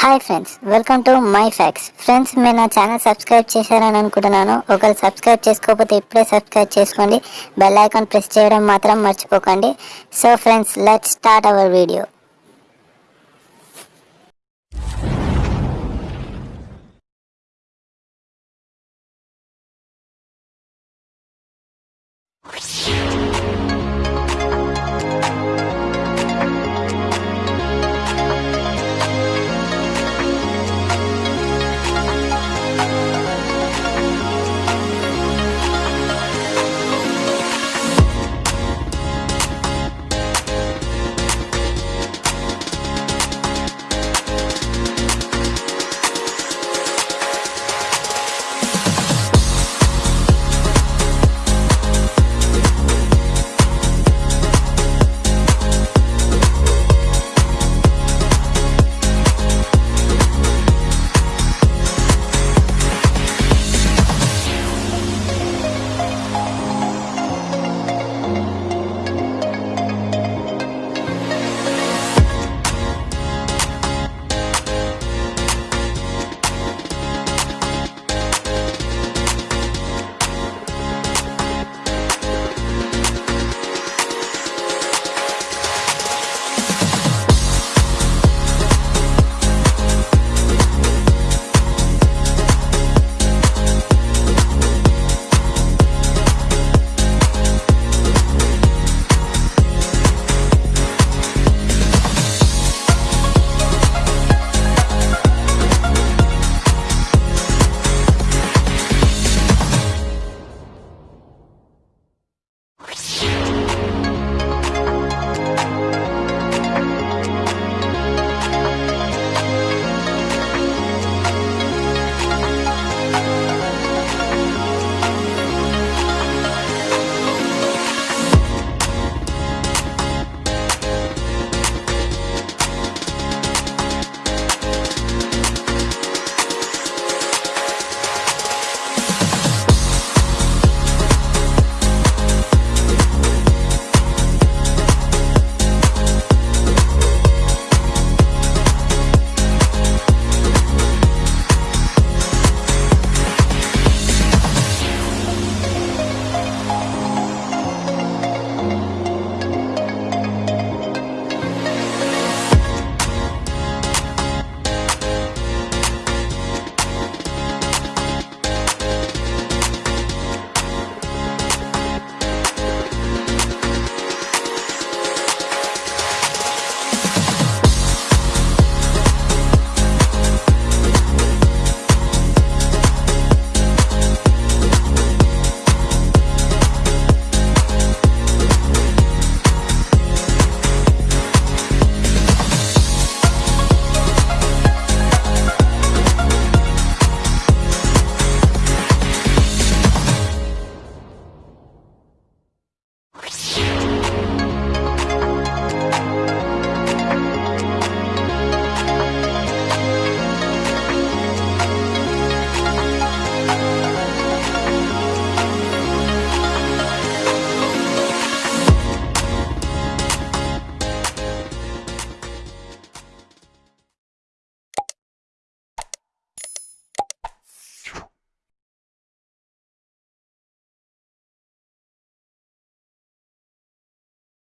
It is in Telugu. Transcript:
Hi friends welcome to my facts friends మీరు నా ఛానల్ సబ్స్క్రైబ్ చేశారని అనుకుంటున్నాను. ఒకవేళ సబ్స్క్రైబ్ చేసుకోకపోతే ఇప్పుడే సబ్స్క్రైబ్ చేసుకోండి. బెల్ ఐకాన్ ప్రెస్ చేయడం మాత్రం మర్చిపోకండి. So friends let start our video